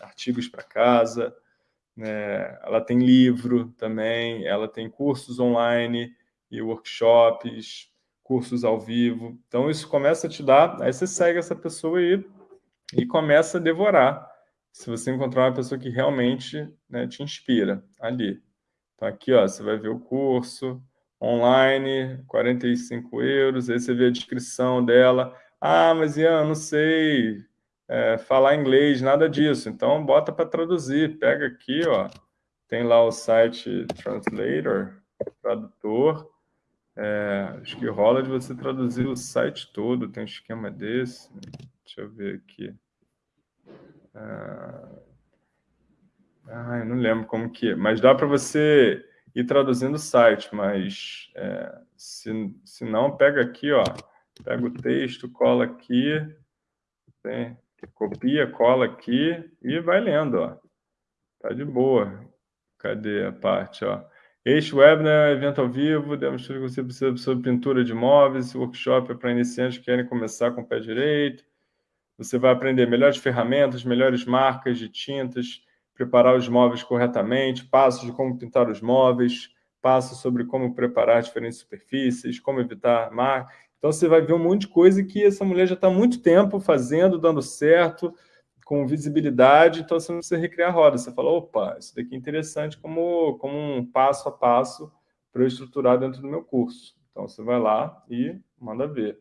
artigos para casa, né? ela tem livro também, ela tem cursos online e workshops, cursos ao vivo. Então, isso começa a te dar... Aí você segue essa pessoa aí e começa a devorar. Se você encontrar uma pessoa que realmente né, te inspira ali. Então, aqui ó, você vai ver o curso online, 45 euros, aí você vê a descrição dela. Ah, mas Ian, não sei é, falar inglês, nada disso. Então, bota para traduzir. Pega aqui, ó, tem lá o site Translator, tradutor. É, acho que rola de você traduzir o site todo, tem um esquema desse. Deixa eu ver aqui. Ah, ah, eu não lembro como que é, mas dá para você ir traduzindo o site, mas é, se, se não, pega aqui, ó, pega o texto, cola aqui, tem, copia, cola aqui e vai lendo, ó. Tá de boa. Cadê a parte, ó? Este webinar é evento ao vivo, demos tudo que você precisa sobre pintura de móveis, esse workshop é para iniciantes que querem começar com o pé direito. Você vai aprender melhores ferramentas, melhores marcas de tintas, preparar os móveis corretamente, passos de como pintar os móveis, passos sobre como preparar diferentes superfícies, como evitar mar. Então, você vai ver um monte de coisa que essa mulher já está há muito tempo fazendo, dando certo, com visibilidade, então você não precisa recriar a roda. Você fala, opa, isso daqui é interessante como, como um passo a passo para eu estruturar dentro do meu curso. Então, você vai lá e manda ver.